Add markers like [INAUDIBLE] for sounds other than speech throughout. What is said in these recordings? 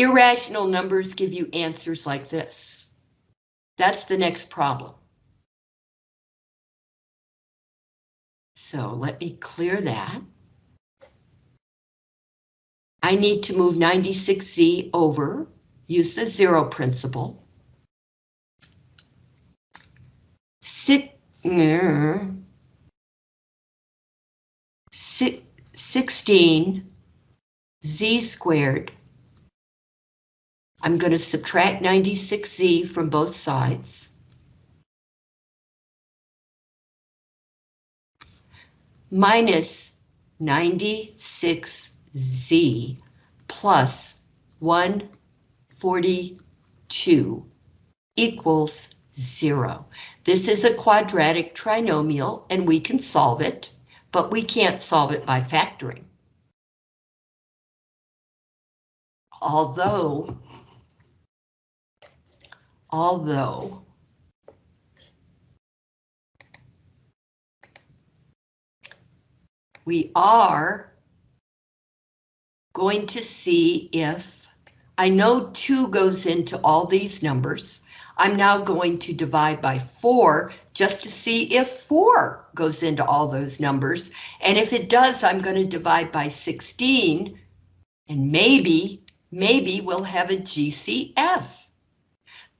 Irrational numbers give you answers like this. That's the next problem. So let me clear that. I need to move 96Z over, use the zero principle. Six, six, 16 z squared. I'm going to subtract 96z from both sides. Minus 96z plus 142 equals zero. This is a quadratic trinomial and we can solve it, but we can't solve it by factoring. Although, although we are going to see if I know 2 goes into all these numbers. I'm now going to divide by 4 just to see if 4 goes into all those numbers. And if it does, I'm going to divide by 16 and maybe maybe we'll have a GCF.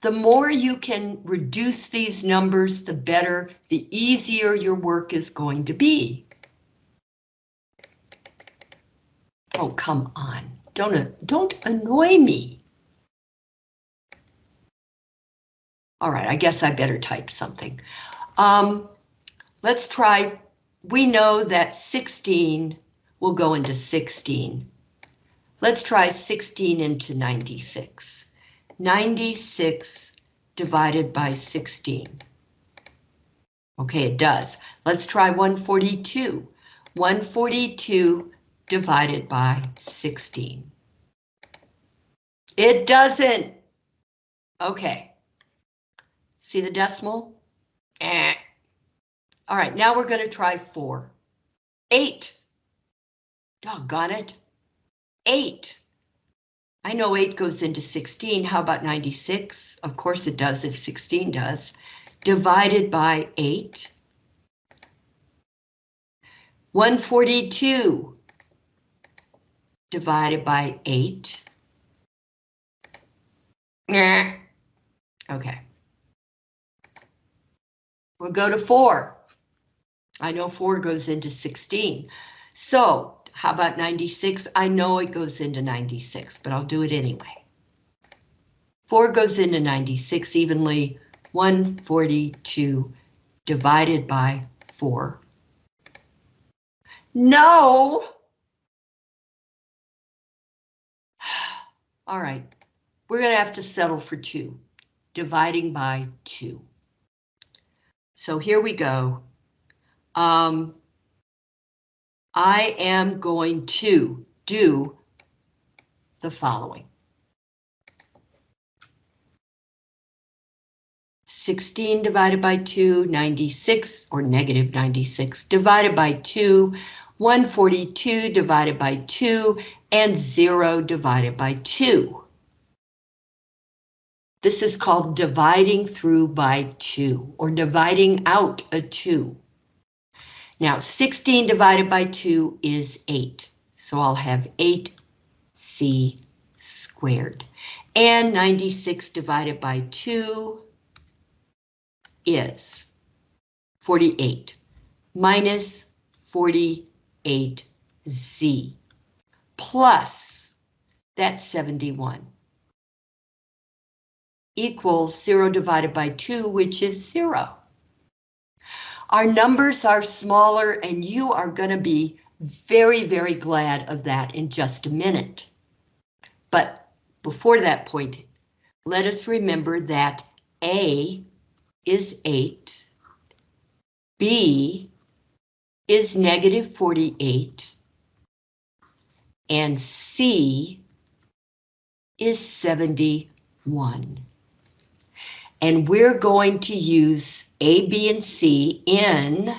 The more you can reduce these numbers, the better, the easier your work is going to be. Oh, come on, don't, don't annoy me. All right, I guess I better type something. Um, let's try, we know that 16 will go into 16. Let's try 16 into 96. 96 divided by 16. Okay, it does. Let's try 142. 142 divided by 16. It doesn't. Okay. See the decimal? Eh. All right, now we're going to try 4. 8. Doggone it. 8. I know 8 goes into 16. How about 96? Of course it does if 16 does. Divided by 8. 142 divided by 8. Okay. We'll go to 4. I know 4 goes into 16. So how about 96? I know it goes into 96, but I'll do it anyway. 4 goes into 96 evenly, 142 divided by 4. No! [SIGHS] All right, we're going to have to settle for 2, dividing by 2. So here we go. Um, I am going to do the following. 16 divided by 2, 96, or negative 96, divided by 2, 142 divided by 2, and 0 divided by 2. This is called dividing through by 2, or dividing out a 2. Now 16 divided by 2 is 8. So I'll have 8c squared. And 96 divided by 2 is 48 minus 48z plus that's 71 equals 0 divided by 2, which is 0. Our numbers are smaller and you are going to be very, very glad of that in just a minute. But before that point, let us remember that A is 8, B is negative 48, and C is 71. And we're going to use A, B, and C in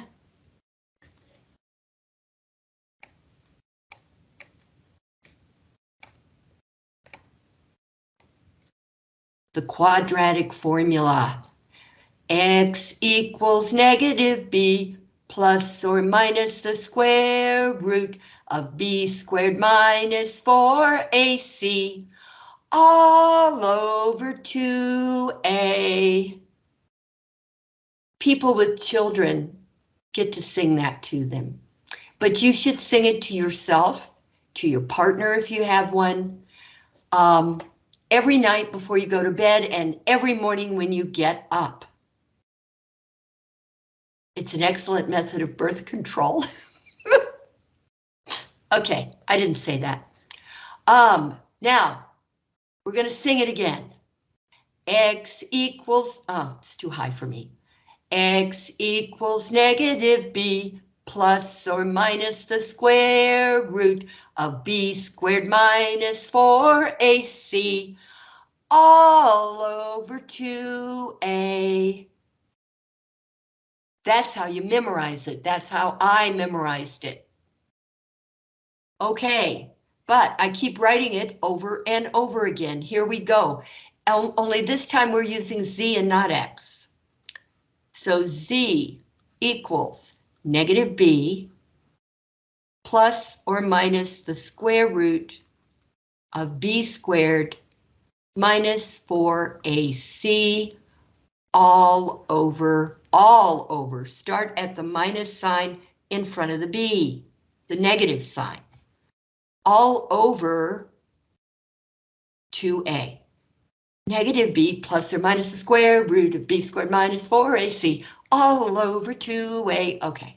the quadratic formula. X equals negative B plus or minus the square root of B squared minus 4AC all over 2A. People with children get to sing that to them, but you should sing it to yourself, to your partner if you have one, um, every night before you go to bed and every morning when you get up. It's an excellent method of birth control. [LAUGHS] okay, I didn't say that. Um, now, we're going to sing it again. X equals, oh, it's too high for me. X equals negative B plus or minus the square root of B squared minus 4AC all over 2A. That's how you memorize it. That's how I memorized it. Okay, but I keep writing it over and over again. Here we go. Only this time we're using Z and not X. So Z equals negative B plus or minus the square root of B squared minus 4AC all over, all over. Start at the minus sign in front of the B, the negative sign. All over 2A. Negative B plus or minus the square root of B squared minus 4AC all over 2A. Okay.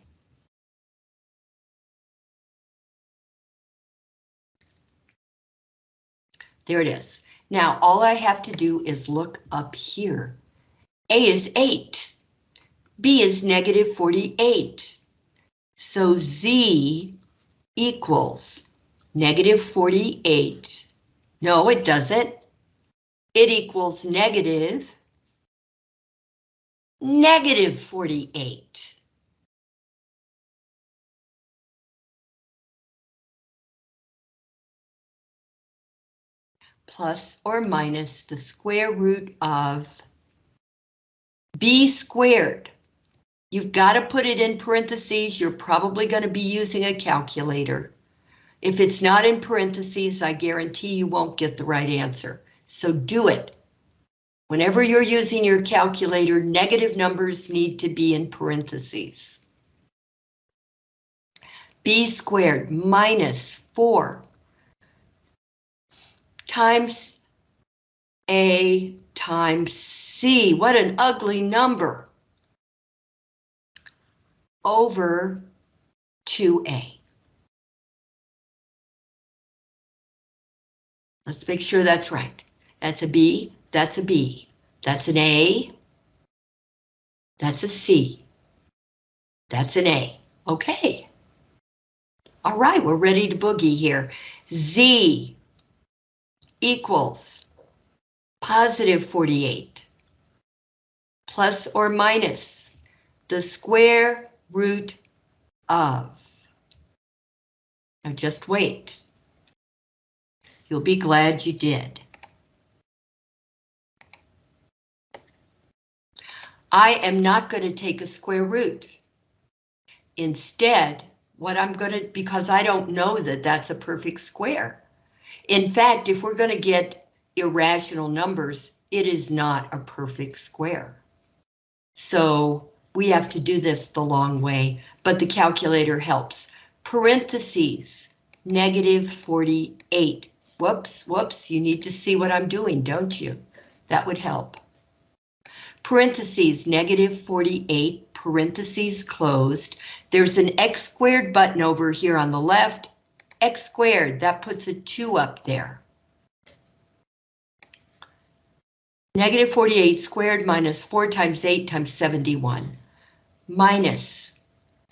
There it is. Now, all I have to do is look up here. A is 8. B is negative 48. So Z equals negative 48. No, it doesn't. It equals negative, negative 48. plus or minus the square root of b squared. You've got to put it in parentheses. You're probably going to be using a calculator. If it's not in parentheses, I guarantee you won't get the right answer. So do it. Whenever you're using your calculator, negative numbers need to be in parentheses. b squared minus 4 times A times C. What an ugly number. Over 2A. Let's make sure that's right. That's a B, that's a B. That's an A. That's a C. That's an A. Okay. All right, we're ready to boogie here. Z equals positive 48 plus or minus the square root of. Now just wait. You'll be glad you did. I am not going to take a square root. Instead, what I'm going to, because I don't know that that's a perfect square, in fact, if we're going to get irrational numbers, it is not a perfect square. So we have to do this the long way, but the calculator helps. Parentheses, negative 48. Whoops, whoops, you need to see what I'm doing, don't you? That would help. Parentheses, negative 48, parentheses closed. There's an x squared button over here on the left x squared, that puts a 2 up there. Negative 48 squared minus 4 times 8 times 71. Minus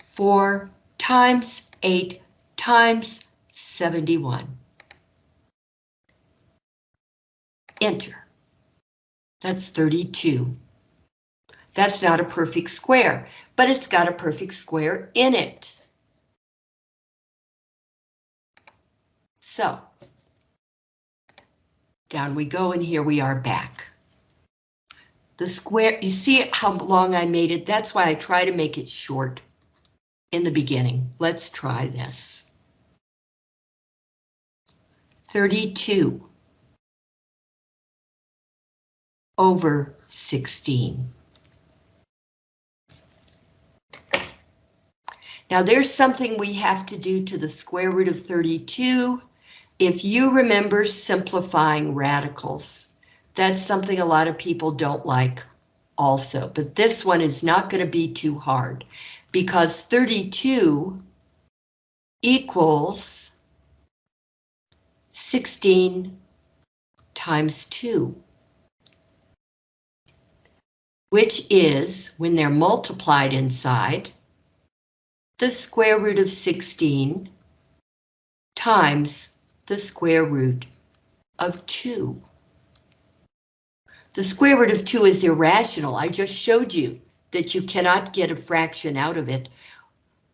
4 times 8 times 71. Enter. That's 32. That's not a perfect square, but it's got a perfect square in it. So, down we go, and here we are back. The square, you see how long I made it? That's why I try to make it short in the beginning. Let's try this. 32 over 16. Now there's something we have to do to the square root of 32. If you remember simplifying radicals, that's something a lot of people don't like also, but this one is not going to be too hard because 32 equals 16 times 2, which is, when they're multiplied inside, the square root of 16 times the square root of 2. The square root of 2 is irrational. I just showed you that you cannot get a fraction out of it.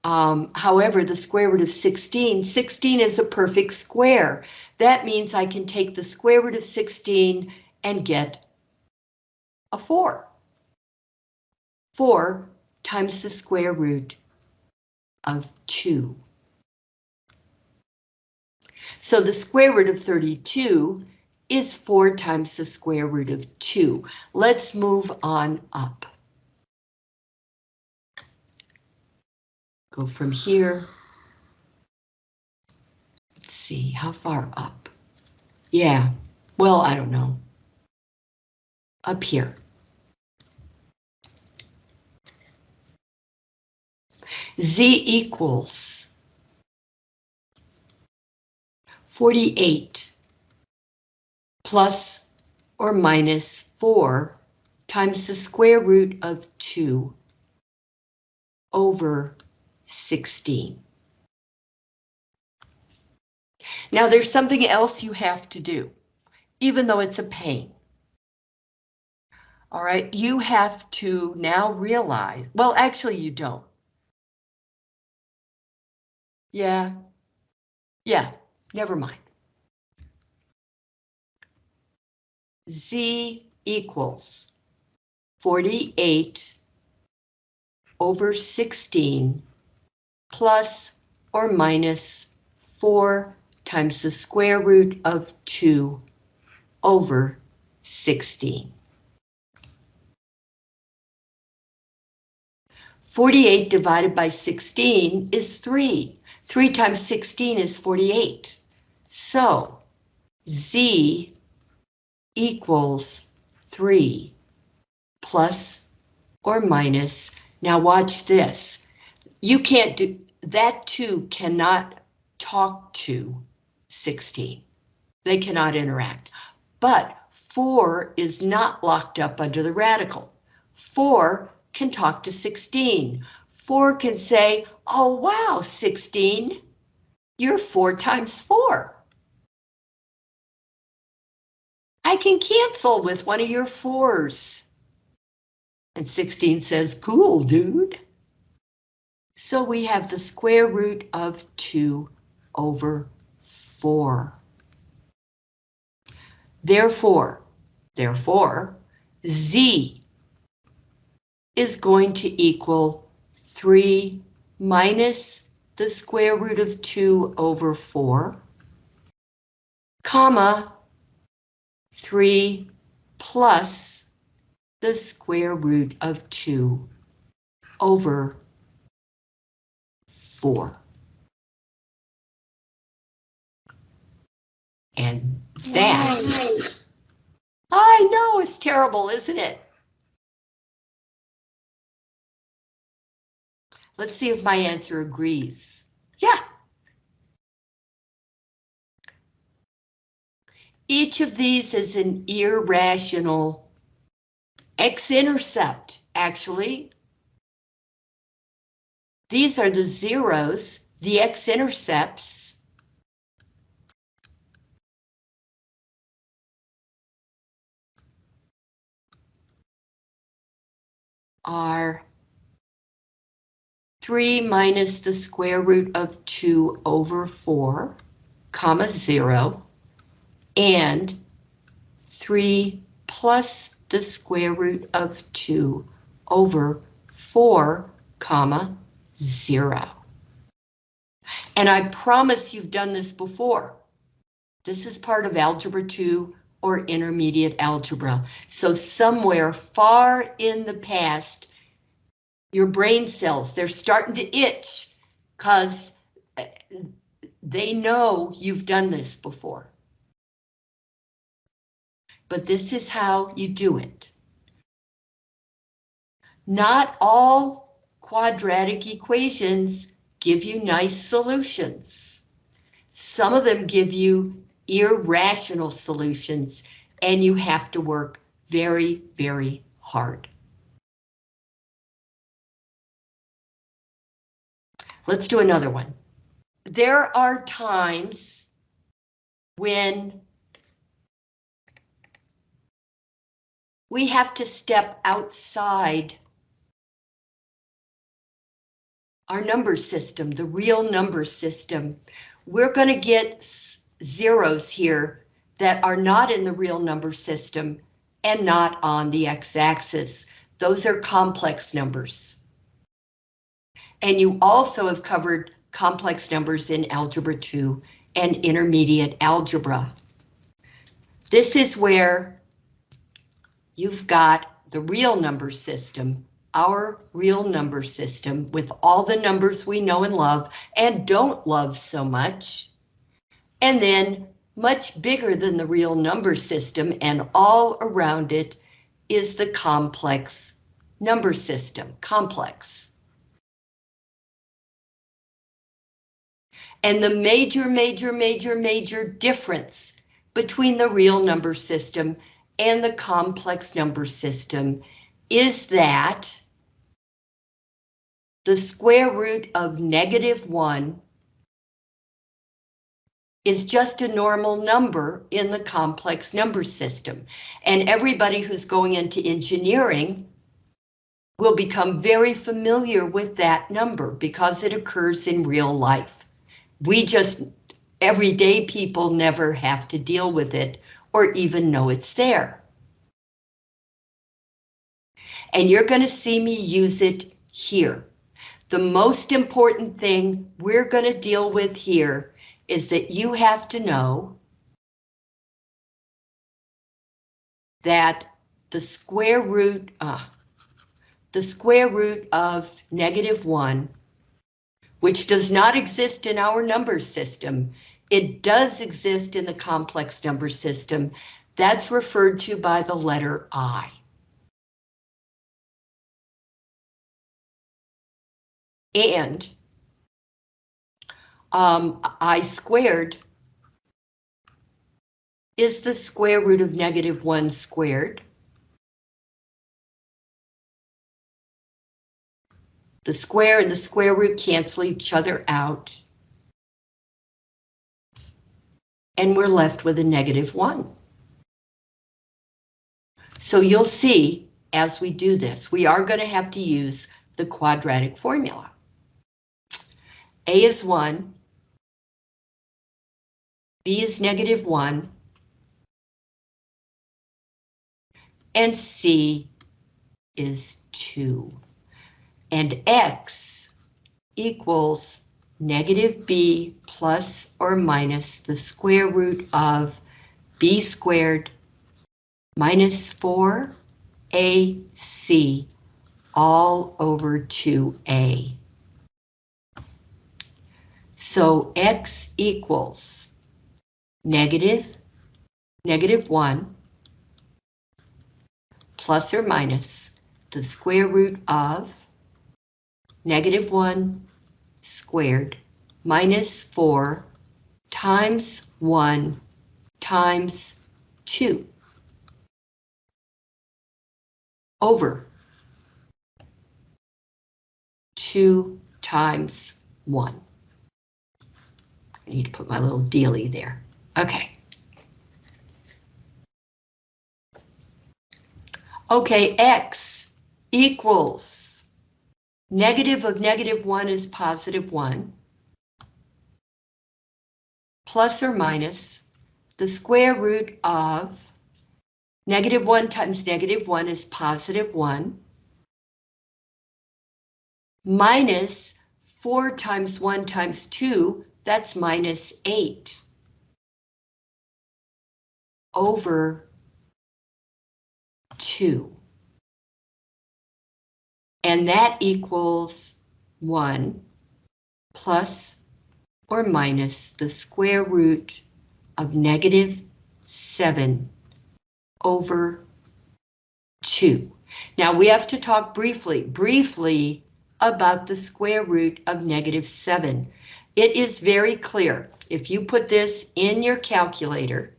Um, however, the square root of 16, 16 is a perfect square. That means I can take the square root of 16 and get a 4. 4 times the square root of 2. So the square root of 32 is 4 times the square root of 2. Let's move on up. Go from here. Let's see, how far up? Yeah, well, I don't know. Up here. Z equals 48 plus or minus 4 times the square root of 2 over 16. Now there's something else you have to do, even though it's a pain. All right, you have to now realize, well, actually you don't. Yeah, yeah, never mind. Z equals 48 over 16 plus or minus 4 times the square root of 2 over 16. 48 divided by 16 is 3. 3 times 16 is 48. So, Z equals 3 plus or minus. Now watch this. You can't do, that 2 cannot talk to 16. They cannot interact. But 4 is not locked up under the radical. 4 can talk to 16. 4 can say, oh wow, 16, you're 4 times 4. I can cancel with one of your 4s. And 16 says, cool, dude. So we have the square root of 2 over 4. Therefore, therefore, z is going to equal 3 minus the square root of 2 over 4, comma, 3 plus the square root of 2 over 4. And that, I know it's terrible, isn't it? Let's see if my answer agrees. Yeah. Each of these is an irrational x-intercept, actually. These are the zeros, the x-intercepts. are 3 minus the square root of 2 over 4, comma 0, and 3 plus the square root of 2 over 4, comma, 0. And I promise you've done this before. This is part of Algebra 2 or Intermediate Algebra. So somewhere far in the past, your brain cells, they're starting to itch because uh, they know you've done this before. But this is how you do it. Not all quadratic equations give you nice solutions. Some of them give you irrational solutions, and you have to work very, very hard. Let's do another one. There are times when we have to step outside our number system, the real number system. We're going to get zeros here that are not in the real number system and not on the x-axis. Those are complex numbers. And you also have covered complex numbers in Algebra 2 and Intermediate Algebra. This is where you've got the real number system, our real number system with all the numbers we know and love and don't love so much. And then much bigger than the real number system and all around it is the complex number system, complex. And the major, major, major, major difference between the real number system and the complex number system is that the square root of negative 1 is just a normal number in the complex number system. And everybody who's going into engineering will become very familiar with that number because it occurs in real life. We just, everyday people never have to deal with it or even know it's there. And you're going to see me use it here. The most important thing we're going to deal with here is that you have to know that the square root, uh, the square root of negative 1 which does not exist in our number system. It does exist in the complex number system. That's referred to by the letter I. And um, I squared is the square root of negative 1 squared. The square and the square root cancel each other out. And we're left with a negative 1. So you'll see as we do this, we are going to have to use the quadratic formula. A is 1, B is negative 1, and C is 2 and x equals negative b plus or minus the square root of b squared minus 4ac all over 2a. So x equals negative, negative 1 plus or minus the square root of negative 1 squared minus 4 times 1 times 2 over 2 times 1. I need to put my little dealie there. Okay. Okay, x equals Negative of negative 1 is positive 1. Plus or minus the square root of Negative 1 times negative 1 is positive 1. Minus 4 times 1 times 2, that's minus 8. Over 2. And that equals 1 plus or minus the square root of negative 7 over 2. Now we have to talk briefly, briefly about the square root of negative 7. It is very clear. If you put this in your calculator,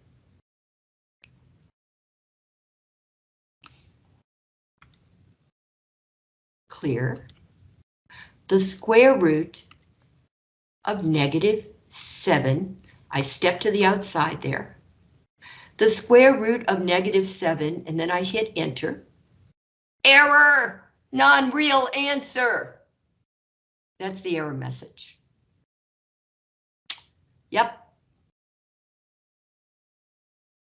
clear, the square root of negative 7, I step to the outside there, the square root of negative 7, and then I hit enter. Error! Non-real answer! That's the error message. Yep.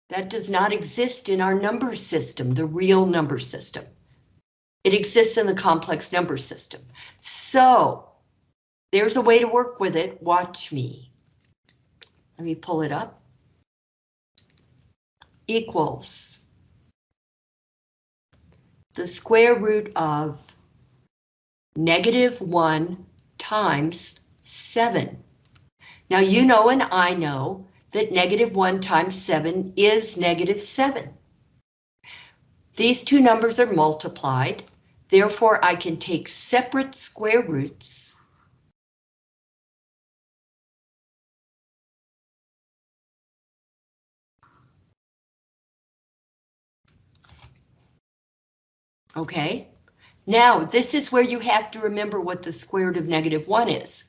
That does not exist in our number system, the real number system. It exists in the complex number system. So, there's a way to work with it. Watch me. Let me pull it up. Equals the square root of negative 1 times 7. Now you know and I know that negative 1 times 7 is negative 7. These two numbers are multiplied, therefore I can take separate square roots Okay, now this is where you have to remember what the square root of negative 1 is.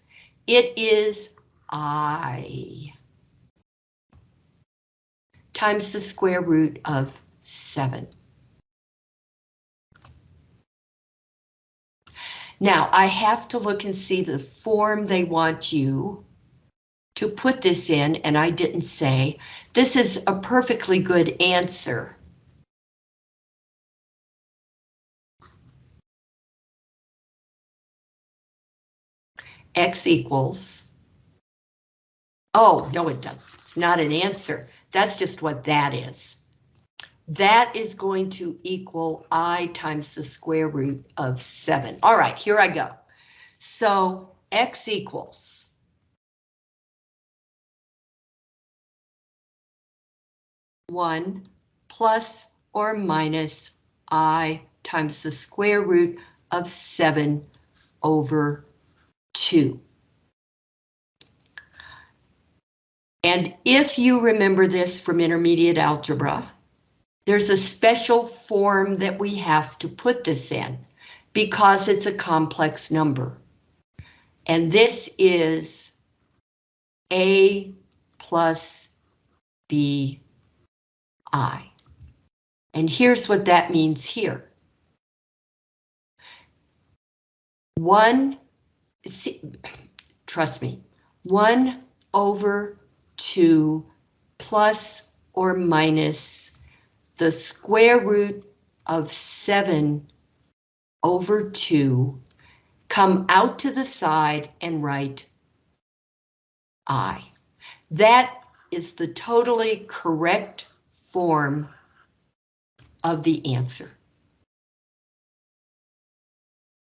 It is i times the square root of 7. Now, I have to look and see the form they want you to put this in, and I didn't say. This is a perfectly good answer. X equals. Oh, no, it doesn't. It's not an answer. That's just what that is. That is going to equal I times the square root of 7. All right, here I go. So X equals. One plus or minus I times the square root of 7 over 2. And if you remember this from intermediate algebra, there's a special form that we have to put this in because it's a complex number. And this is A plus B I. And here's what that means here. One see, trust me, 1 over 2 plus or minus the square root of 7 over 2, come out to the side and write I. That is the totally correct form of the answer.